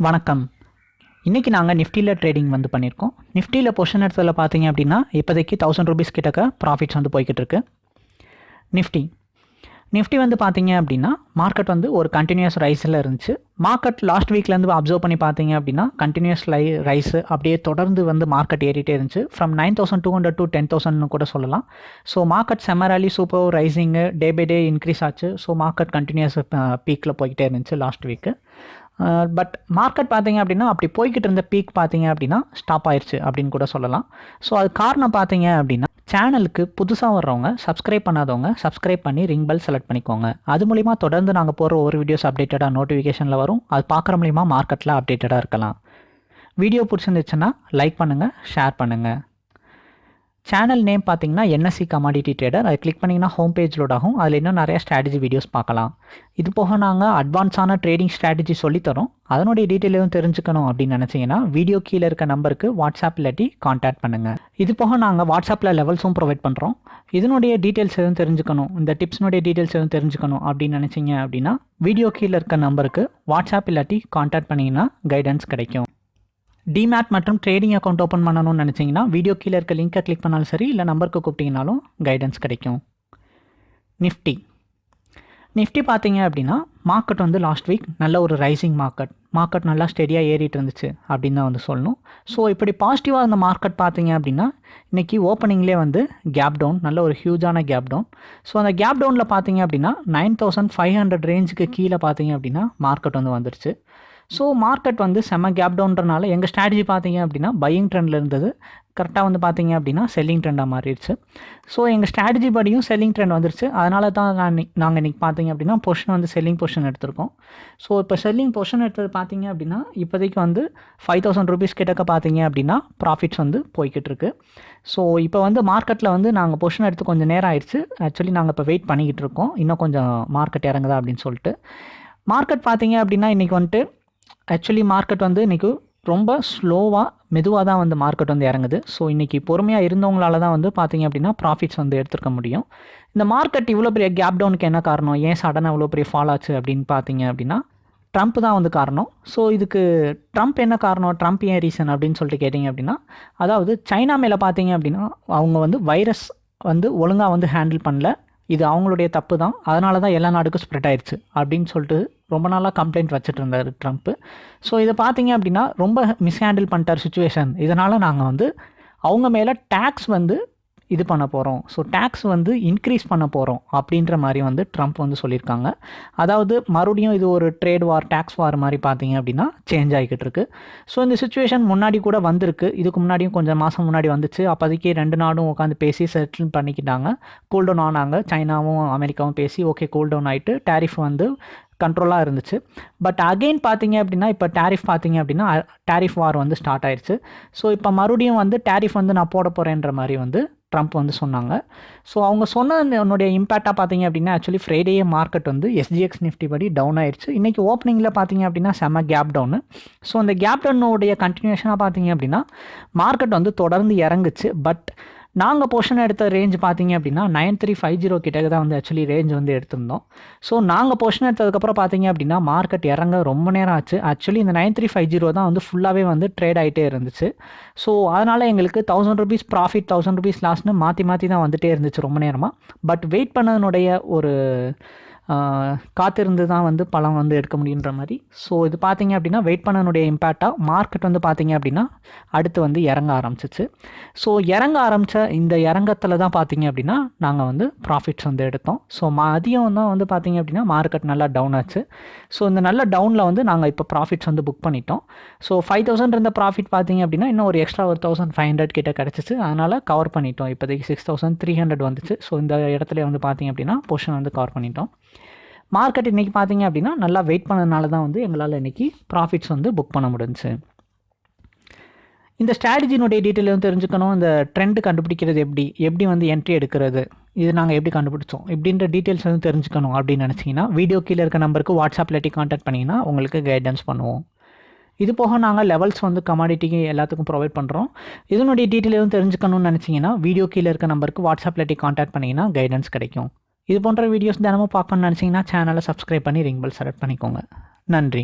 வணக்கம். இன்றைக்கி நாங்கள் நிஃப்டியில் ட்ரேடிங் வந்து பண்ணியிருக்கோம் நிஃப்டியில் பொசிஷன் எடுத்ததில் பார்த்தீங்க அப்படின்னா இப்போதைக்கு தௌசண்ட் ருபீஸ் கிட்டக்க ப்ராஃபிட்ஸ் வந்து போய்கிட்டு இருக்கு. நிஃப்டி நிஃப்டி வந்து பார்த்தீங்க அப்படின்னா மார்க்கெட் வந்து ஒரு கண்டினியூஸ் ரைஸில் இருந்துச்சு. மார்க்கெட் லாஸ்ட் வீக்லேருந்து அப்சர்வ் பண்ணி பார்த்தீங்க அப்படின்னா கண்டினியூஸ் லை ரைஸ் அப்படியே தொடர்ந்து வந்து மார்க்கெட் ஏறிட்டே இருந்துச்சு. From nine thousand two hundred to ten தௌசண்ட்னு கூட சொல்லலாம். So market செமராலி super rising day by day increase ஆச்சு. ஸோ மார்க்கெட் கண்டினியூஸ் பீக்கில் போய்கிட்டே இருந்துச்சு லாஸ்ட் வீக்கு பட் மார்க்கெட் பார்த்தீங்க அப்படின்னா அப்படி போய்கிட்டு இருந்த பீக் பார்த்தீங்க அப்படின்னா ஸ்டாப் ஆயிடுச்சு அப்படின்னு கூட சொல்லலாம். ஸோ அது காரணம் பார்த்தீங்க அப்படின்னா சேனலுக்கு புதுசாக வர்றவங்க சப்ஸ்கிரைப் பண்ணாதவங்க சப்ஸ்கிரைப் பண்ணி ரிங் பெல் செலக்ட் பண்ணிக்கோங்க. அது மூலிமா தொடர்ந்து நாங்கள் போகிற ஒரு வீடியோஸ் அப்டேட்டடாக நோட்டிஃபிகேஷனில் வரும். அது பார்க்குற மூலிமா மார்க்கெட்டில் அப்டேட்டடாக இருக்கலாம். வீடியோ பிடிச்சிருந்துச்சுன்னா லைக் பண்ணுங்கள் ஷேர் பண்ணுங்கள் சேனல் நேம் பார்த்தீங்கன்னா என்எஸ்சி கமாடிட்டி ட்ரேடர் அதை கிளிக் பண்ணிங்கன்னா ஹோம் பேஜ் லோட் ஆகும். அதில் இன்னும் நிறைய ஸ்ட்ராட்டஜி வீடியோஸ் பார்க்கலாம். இது போக நாங்கள் அட்வான்ஸான ட்ரேடிங் ஸ்ட்ராட்டஜி சொல்லித்தரோம் அதனுடைய டீட்டெயில் எதுவும் தெரிஞ்சுக்கணும் அப்படின்னு நினச்சிங்கன்னா வீடியோ கீழே இருக்க நம்பருக்கு வாட்ஸ்அப் இல்லாட்டி காண்டாக்ட் பண்ணுங்கள் இது போக நாங்கள் வாட்ஸ்அப்பில் லெவல்ஸும் ப்ரொவைட் பண்ணுறோம் இதனுடைய டீட்டெயில்ஸ் எதுவும் தெரிஞ்சுக்கணும். இந்த டிப்ஸ்னுடைய டீட்டெயில்ஸ் எதுவும் தெரிஞ்சுக்கணும் அப்படின்னு நினச்சிங்க அப்படின்னா வீடியோ கீழே இருக்க நம்பருக்கு வாட்ஸ்அப் இல்லாட்டி காண்டாக்ட் பண்ணிங்கன்னா கைடன்ஸ் கிடைக்கும். டிமேட் மற்றும் ட்ரேடிங் அக்கௌண்ட் ஓப்பன் பண்ணணும்னு நினச்சிங்கன்னா வீடியோ கீழே இருக்க லிங்க்கை கிளிக் பண்ணாலும் சரி இல்லை நம்பருக்கு கூப்பிட்டிங்கனாலும் கைடன்ஸ் கிடைக்கும். நிஃப்டி நிஃப்டி பார்த்தீங்க அப்படின்னா மார்க்கெட் வந்து லாஸ்ட் வீக் நல்ல ஒரு ரைசிங் மார்க்கெட் மார்க்கெட் நல்லா ஸ்டெடியாக ஏறிட்டு இருந்துச்சு அப்படின்னு தான் வந்து சொல்லணும். ஸோ இப்படி பாசிட்டிவாக இருந்த மார்க்கெட் பார்த்தீங்க அப்படின்னா இன்றைக்கி ஓப்பனிங்லேயே வந்து கேப் டவுன் நல்ல ஒரு ஹியூஜான கேப் டவுன் ஸோ அந்த கேப் டவுனில் பார்த்தீங்க அப்படின்னா நைன் தௌசண்ட் ஃபைவ் ஹண்ட்ரட் ரேஞ்சுக்கு கீழே பார்த்தீங்க அப்படின்னா மார்க்கெட் வந்து வந்துருச்சு. ஸோ மார்க்கெட் வந்து செம்ம கேப் டவுன்றனால எங்கள் ஸ்ட்ராட்டஜி பார்த்தீங்க அப்படின்னா பையிங் ட்ரெண்டில் இருந்தது. கரெக்டாக வந்து பார்த்தீங்க அப்படின்னா செல்லிங் ட்ரெண்டாக மாறிடுச்சு. ஸோ எங்கள் ஸ்ட்ராட்டஜி படியும் செல்லிங் ட்ரெண்ட் வந்துருச்சு. அதனால தான் நான் நாங்கள் இன்றைக்கி பார்த்தீங்க அப்படின்னா பொஷன் வந்து செல்லிங் பொஷன் எடுத்திருக்கோம். ஸோ இப்போ செல்லிங் பொஷன் எடுத்தது பார்த்தீங்க அப்படின்னா இப்போதைக்கு வந்து ஃபைவ் தௌசண்ட் ருபீஸ் கிட்டக்க பார்த்தீங்க அப்படின்னா ப்ராஃபிட்ஸ் வந்து போய்கிட்டு இருக்கு ஸோ இப்போ வந்து மார்க்கெட்டில் வந்து நாங்கள் பொஷன் எடுத்து கொஞ்சம் நேரம் ஆயிடுச்சு. ஆக்சுவலி நாங்கள் இப்போ வெயிட் பண்ணிக்கிட்டு இருக்கோம் இன்னும் கொஞ்சம் மார்க்கெட் இறங்குதா அப்படின்னு சொல்லிட்டு. மார்க்கெட் பார்த்தீங்க அப்படின்னா இன்றைக்கி வந்துட்டு ஆக்சுவலி மார்க்கெட் வந்து இன்றைக்கி ரொம்ப ஸ்லோவாக மெதுவாக தான் வந்து மார்க்கெட் வந்து இறங்குது. ஸோ இன்றைக்கி பொறுமையாக இருந்தவங்களால தான் வந்து பார்த்தீங்க அப்படின்னா ப்ராஃபிட்ஸ் வந்து எடுத்துருக்க முடியும். இந்த மார்க்கெட் இவ்வளோ பெரிய கேப் டவுனுக்கு என்ன காரணம்? ஏன் சடனாக இவ்வளோ பெரிய ஃபால் ஆச்சு அப்படின்னு பார்த்தீங்க அப்படின்னா ட்ரம்ப் தான் வந்து காரணம். ஸோ இதுக்கு ட்ரம்ப் என்ன காரணம்? ட்ரம்ப் ஏன் ரீசன் அப்படின்னு சொல்லிட்டு கேட்டிங்க அப்படின்னா அதாவது சைனா மேலே பார்த்தீங்க அப்படின்னா அவங்க வந்து வைரஸ் வந்து ஒழுங்காக வந்து ஹேண்டில் பண்ணல. இது அவங்களுடைய தப்பு தான். அதனால தான் எல்லா நாடுக்கும் ஸ்ப்ரெட் ஆயிடுச்சு அப்படின்னு சொல்லிட்டு ரொம்ப நாளாக கம்ப்ளைண்ட் வச்சுட்டு இருந்தார் ட்ரம்ப்பு ஸோ இதை பார்த்தீங்க அப்படின்னா ரொம்ப மிஸ்ஹேண்டில் பண்ணிட்டார் சுச்சுவேஷன் இதனால் நாங்கள் வந்து அவங்க மேலே டேக்ஸ் வந்து இது பண்ண போகிறோம் ஸோ டேக்ஸ் வந்து இன்க்ரீஸ் பண்ண போகிறோம் அப்படின்ற மாதிரி வந்து ட்ரம்ப் வந்து சொல்லியிருக்காங்க. அதாவது மறுபடியும் இது ஒரு ட்ரேட் வார் டேக்ஸ் வார் மாதிரி பார்த்தீங்க அப்படின்னா சேஞ்ச் ஆகிக்கிட்டு இருக்கு. ஸோ இந்த சுச்சுவேஷன் முன்னாடி கூட வந்திருக்கு. இதுக்கு முன்னாடியும் கொஞ்சம் மாதம் முன்னாடி வந்துச்சு. அப்போதைக்கு ரெண்டு நாடும் உட்காந்து பேசி செட்டில் பண்ணிக்கிட்டாங்க. கூல்டவுன் ஆனாங்க. சைனாவும் அமெரிக்காவும் பேசி ஓகே கூல்டவுன் ஆகிட்டு டேரிஃப் வந்து கண்ட்ரோலாக இருந்துச்சு. பட் அகெயின் பார்த்தீங்க அப்படின்னா இப்போ டேரிஃப் பார்த்தீங்க அப்படின்னா டேரிஃப் வார் வந்து ஸ்டார்ட் ஆயிடுச்சு ஸோ இப்போ மறுபடியும் வந்து டேரிஃப் வந்து நான் போட போகிறேன்ற மாதிரி வந்து ட்ரம்ப் வந்து சொன்னாங்க. ஸோ அவங்க சொன்ன என்னுடைய இம்பேக்டாக பார்த்தீங்க அப்படின்னா ஆக்சுவலி ஃப்ரைடேயே மார்க்கெட் வந்து எஸ்ஜிஎக்ஸ் நிஃப்டி படி டவுன் ஆயிடுச்சு. இன்றைக்கி ஓப்பனிங்கில் பார்த்தீங்க அப்படின்னா செம கேப் டவுனு ஸோ அந்த கேப் டவுனுடைய கண்டினியூஷனாக பார்த்தீங்க அப்படின்னா மார்க்கெட் வந்து தொடர்ந்து இறங்குச்சு. பட் நாங்கள் போர்ஷன் எடுத்த ரேஞ்ச் பார்த்தீங்க அப்படின்னா நைன் த்ரீ ஃபைவ் ஜீரோ கிட்டக்கு தான் வந்து ஆக்சுவலி ரேஞ்ச் வந்து எடுத்திருந்தோம். ஸோ நாங்கள் போர்ஷன் எடுத்ததுக்கப்புறம் பார்த்தீங்க அப்படின்னா மார்க்கெட் இறங்க ரொம்ப நேரம் ஆச்சு. ஆக்சுவலி இந்த நைன் த்ரீ ஃபைவ் ஜீரோ தான் வந்து ஃபுல்லாகவே வந்து ட்ரேட் ஆகிட்டே இருந்துச்சு. ஸோ அதனால் எங்களுக்கு thousand rupees profit thousand rupees லாஸ்ட்னு மாற்றி மாற்றி தான் வந்துகிட்டே இருந்துச்சு ரொம்ப நேரமாக பட் வெயிட் பண்ணதனுடைய ஒரு காத்திருந்து தான் வந்து பழம் வந்து எடுக்க முடியுன்ற மாதிரி. ஸோ இது பார்த்தீங்க அப்படின்னா வெயிட் பண்ணனுடைய இம்பேக்டாக மார்க்கெட் வந்து பார்த்தீங்க அப்படின்னா அடுத்து வந்து இறங்க ஆரம்பிச்சிச்சு. ஸோ இறங்க ஆரம்பித்த இந்த இறங்கத்தில் தான் பார்த்தீங்க அப்படின்னா நாங்கள் வந்து ப்ராஃபிட்ஸ் வந்து எடுத்தோம். ஸோ மதியம் தான் வந்து பார்த்தீங்க அப்படின்னா மார்க்கெட் நல்லா டவுன் ஆச்சு. ஸோ இந்த நல்ல டவுனில் வந்து நாங்கள் இப்போ ப்ராஃபிட்ஸ் வந்து புக் பண்ணிட்டோம். ஸோ ஃபைவ் தௌசண்ட் இருந்த ப்ராஃபிட் பார்த்தீங்க அப்படின்னா இன்னும் ஒரு எக்ஸ்ட்ரா ஒரு தௌசண்ட் ஃபைவ் ஹண்ட்ரட் கிட்ட கிடச்சிச்சு. அதனால் கவர் பண்ணிட்டோம். இப்போதைக்கு சிக்ஸ் தௌசண்ட் த்ரீ ஹண்ட்ரட் வந்துச்சு. ஸோ இந்த இடத்துல வந்து பார்த்தீங்க அப்படின்னா பொஷன் வந்து கவர் பண்ணிட்டோம். மார்க்கெட் இன்றைக்கி பார்த்தீங்க அப்படின்னா நல்லா வெயிட் பண்ணதுனால தான் வந்து எங்களால் இன்றைக்கி ப்ராஃபிட்ஸ் வந்து புக் பண்ண முடிஞ்சுச்சு. இந்த ஸ்ட்ராட்டஜினுடைய டீட்டெயில் வந்து தெரிஞ்சுக்கணும்? இந்த ட்ரெண்ட் கண்டுபிடிக்கிறது எப்படி? எப்படி வந்து என்ட்ரி எடுக்கிறது? இது நாங்கள் எப்படி கண்டுபிடிச்சோம்? இப்படின்ற டீட்டெயில்ஸ் வந்து தெரிஞ்சுக்கணும் அப்படின்னு நினச்சிங்கன்னா வீடியோ கீழே இருக்க நம்பருக்கு வாட்ஸ்அப் இல்லாட்டி காண்டாக்ட் பண்ணிங்கன்னா உங்களுக்கு கைடன்ஸ் பண்ணுவோம். இது போக நாங்கள் லெவல்ஸ் வந்து கமாடிட்டிக்கு எல்லாத்துக்கும் ப்ரொவைட் பண்ணுறோம் இதனுடைய டீட்டெயில் எதுவும் தெரிஞ்சுக்கணும்னு நினச்சிங்கன்னா வீடியோ கீழே இருக்க நம்பருக்கு வாட்ஸ்அப் இல்லாட்டி காண்டாக்ட் பண்ணிங்கன்னா கைடன்ஸ் கிடைக்கும். இது போன்ற வீடியோஸ் தினமும் பார்க்கணும்னு நினச்சிங்கன்னா சேனலை சப்ஸ்கிரைப் பண்ணி ரிங் பெல் செலக்ட் பண்ணிக்கோங்க. நன்றி.